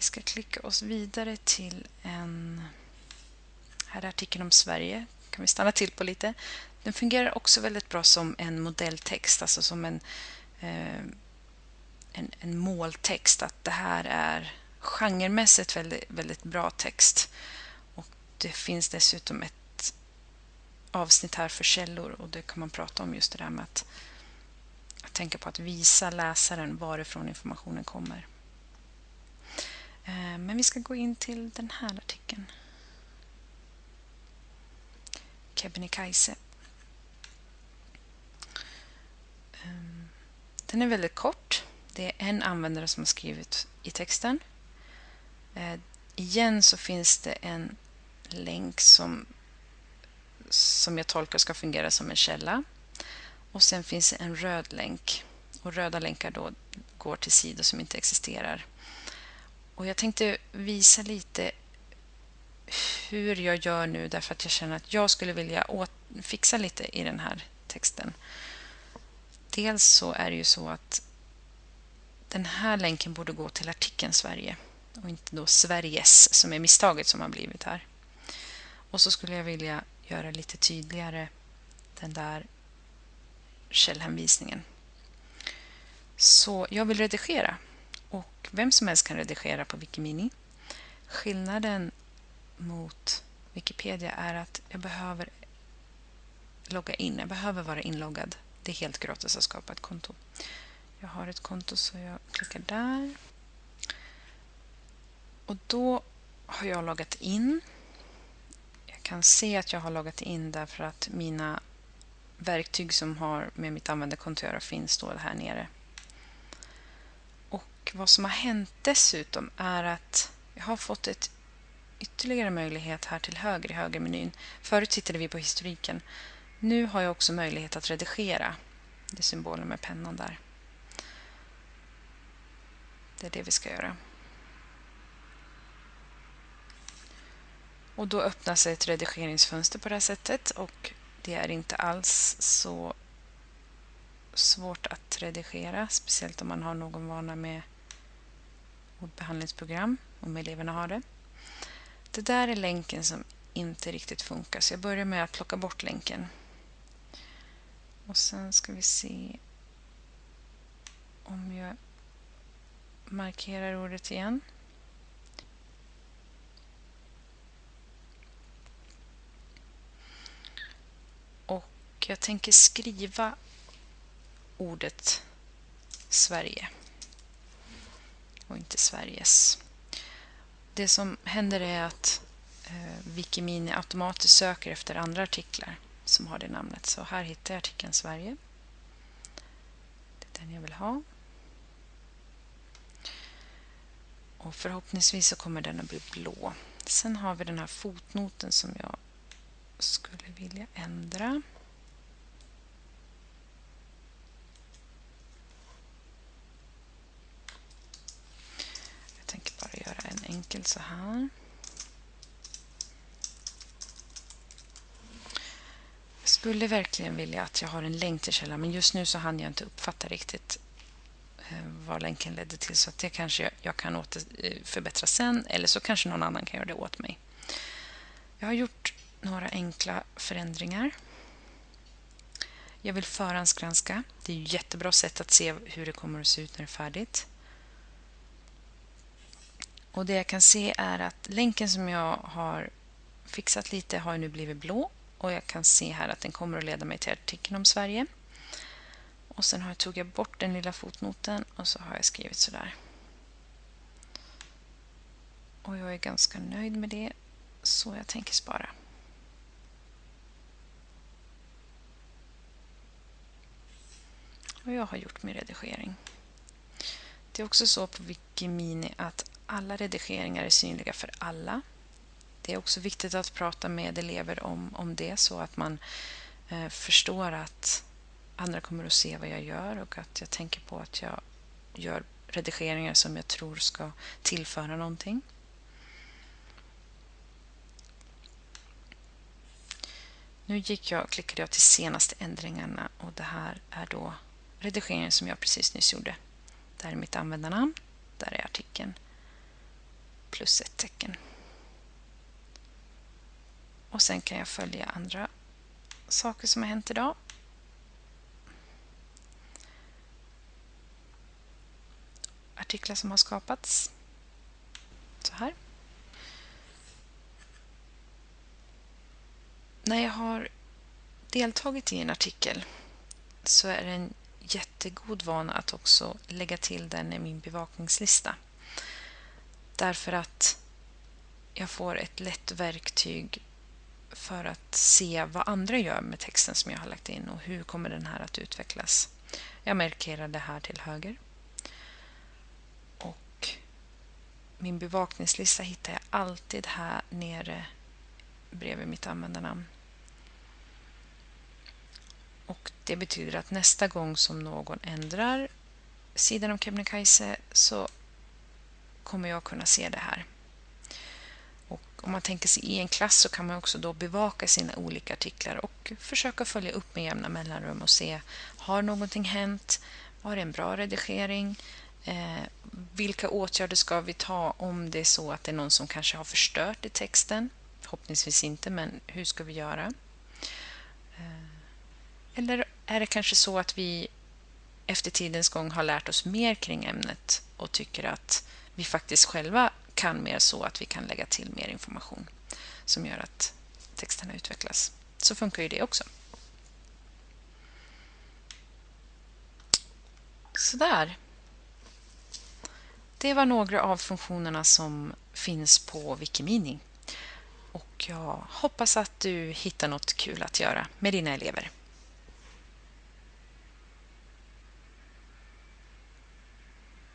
Vi ska klicka oss vidare till en... Här är artikeln om Sverige. kan vi stanna till på lite. Den fungerar också väldigt bra som en modelltext, alltså som en, eh, en, en måltext. Att det här är genremässigt väldigt, väldigt bra text. Och Det finns dessutom ett avsnitt här för källor och det kan man prata om just det där med att, att tänka på att visa läsaren varifrån informationen kommer. Eh, men vi ska gå in till den här artikeln. Kebnekaise. Ehm, den är väldigt kort. Det är en användare som har skrivit i texten. Eh, igen så finns det en länk som, som jag tolkar ska fungera som en källa. Och sen finns det en röd länk. Och röda länkar då går till sidor som inte existerar. Och jag tänkte visa lite hur jag gör nu därför att jag känner att jag skulle vilja fixa lite i den här texten. Dels så är det ju så att den här länken borde gå till artikeln Sverige och inte då Sveriges som är misstaget som har blivit här. Och så skulle jag vilja göra lite tydligare den där källhänvisningen. Så jag vill redigera och vem som helst kan redigera på Wikimini. Skillnaden mot Wikipedia är att jag behöver logga in. Jag behöver vara inloggad. Det är helt gratis att skapa ett konto. Jag har ett konto så jag klickar där. Och då har jag loggat in. Jag kan se att jag har loggat in därför att mina verktyg som har med mitt användarkonto att göra finns då här nere. Och vad som har hänt dessutom är att jag har fått ett ytterligare möjlighet här till höger i högermenyn. Förut tittade vi på historiken. Nu har jag också möjlighet att redigera. Det är symbolen med pennan där. Det är det vi ska göra. Och då öppnas ett redigeringsfönster på det här sättet och det är inte alls så svårt att redigera, speciellt om man har någon vana med ordbehandlingsprogram, om eleverna har det. Det där är länken som inte riktigt funkar, så jag börjar med att plocka bort länken. Och sen ska vi se om jag markerar ordet igen. Och jag tänker skriva ordet Sverige och inte Sveriges. Det som händer är att eh, Wikimini automatiskt söker efter andra artiklar som har det namnet. Så här hittar jag artikeln Sverige. Det är den jag vill ha. Och förhoppningsvis så kommer den att bli blå. Sen har vi den här fotnoten som jag skulle vilja ändra. Jag tänker bara enkelt så här. Jag skulle verkligen vilja att jag har en länk till källan men just nu så hann jag inte uppfatta riktigt eh, vad länken ledde till. Så det kanske jag kan åter, eh, förbättra sen eller så kanske någon annan kan göra det åt mig. Jag har gjort några enkla förändringar. Jag vill förhandsgranska. Det är ett jättebra sätt att se hur det kommer att se ut när det är färdigt. Och Det jag kan se är att länken som jag har fixat lite har nu blivit blå och jag kan se här att den kommer att leda mig till artikeln om Sverige. Och sen har jag tagit bort den lilla fotnoten och så har jag skrivit sådär. Och jag är ganska nöjd med det, så jag tänker spara. Och jag har gjort min redigering. Det är också så på Wikimini att alla redigeringar är synliga för alla. Det är också viktigt att prata med elever om, om det så att man eh, förstår att andra kommer att se vad jag gör och att jag tänker på att jag gör redigeringar som jag tror ska tillföra någonting. Nu gick jag, klickade jag till senaste ändringarna och det här är då redigeringen som jag precis nyss gjorde. Där är mitt användarnamn, där är artikeln plus ett tecken. Och sen kan jag följa andra saker som har hänt idag. Artiklar som har skapats. Så här. När jag har deltagit i en artikel så är det en jättegod vana att också lägga till den i min bevakningslista. Därför att jag får ett lätt verktyg för att se vad andra gör med texten som jag har lagt in och hur kommer den här att utvecklas. Jag markerar det här till höger. Och min bevakningslista hittar jag alltid här nere bredvid mitt användarnamn. Och Det betyder att nästa gång som någon ändrar sidan om Kebnekaise så kommer jag kunna se det här. Och om man tänker sig i en klass så kan man också då bevaka sina olika artiklar och försöka följa upp med jämna mellanrum och se har någonting hänt? Var det en bra redigering? Eh, vilka åtgärder ska vi ta om det är så att det är någon som kanske har förstört i texten? Förhoppningsvis inte, men hur ska vi göra? Eh, eller är det kanske så att vi efter tidens gång har lärt oss mer kring ämnet och tycker att vi faktiskt själva kan mer så att vi kan lägga till mer information som gör att texterna utvecklas. Så funkar ju det också. Sådär. Det var några av funktionerna som finns på Wikimini. Och jag hoppas att du hittar något kul att göra med dina elever.